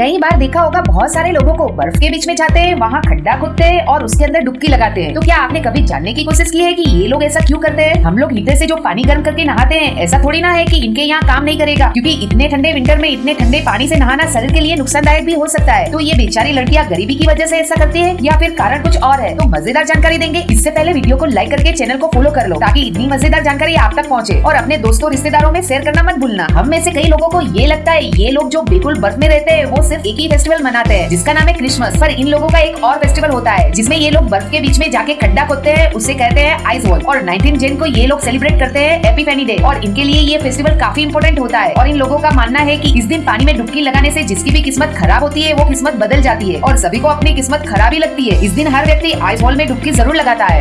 कई बार देखा होगा, बहुत सारे लोगों को बर्फ़ के बीच में जाते हैं, वहाँ खड्डा खोदते हैं और उसके अंदर डुबकी लगाते हैं। तो क्या आपने कभी जानने की कोशिश की है कि ये लोग ऐसा क्यों करते हैं? हम लोग हीटर से जो पानी गर्म करके नहाते हैं, ऐसा थोड़ी ना है कि इनके यहाँ काम नहीं करेगा, क्योंकि इतने ठंडे विंटर में, इतने ठंडे पानी से नहाना शरीर के लिए नुकसानदायक भी हो सकता है। तो ये बेचारी लड़कियाँ गरीबी की वजह से ऐसा करती है या फिर कारण कुछ और है? तो मज़ेदार जानकारी देंगे। इससे पहले वीडियो को लाइक करके चैनल को फॉलो कर लो, ताकि इतनी मज़ेदार जानकारी आप तक पहुँचे। और अपने दोस्तों, रिश्तेदारों में शेयर करना मत भूलना। हम में से कई लोगों को ये लगता है, ये लोग जो बिल्कुल बर्फ़ में रहते हैं, वो सिर्फ़ एक ही फेस्टिवल मनाते हैं, जिसका नाम है क्रिसमस पर इन लोगों का एक और फेस्टिवल होता है, जिसमें ये लोग बर्फ़ के बीच में जाके खड्डा खोदते हैं, उसे कहते हैं आइस वॉल और 19 जैन को ये लोग सेलिब्रेट करते हैं एपीफेनी डे और इनके लिए ये फेस्टिवल काफ़ी इंपोर्टेंट होता है। और इन लोगों का मानना है की इस दिन पानी में डुबकी लगाने से जिसकी भी किस्मत खराब होती है, वो किस्मत बदल जाती है। और सभी को अपनी किस्मत खराब ही लगती है। इस दिन हर व्यक्ति आइस वॉल में डुबकी ज़रूर लगाता है।